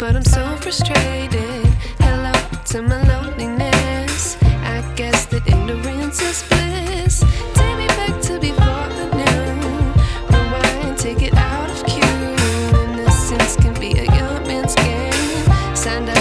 but I'm so frustrated. Hello to my loneliness. I guess that ignorance is. and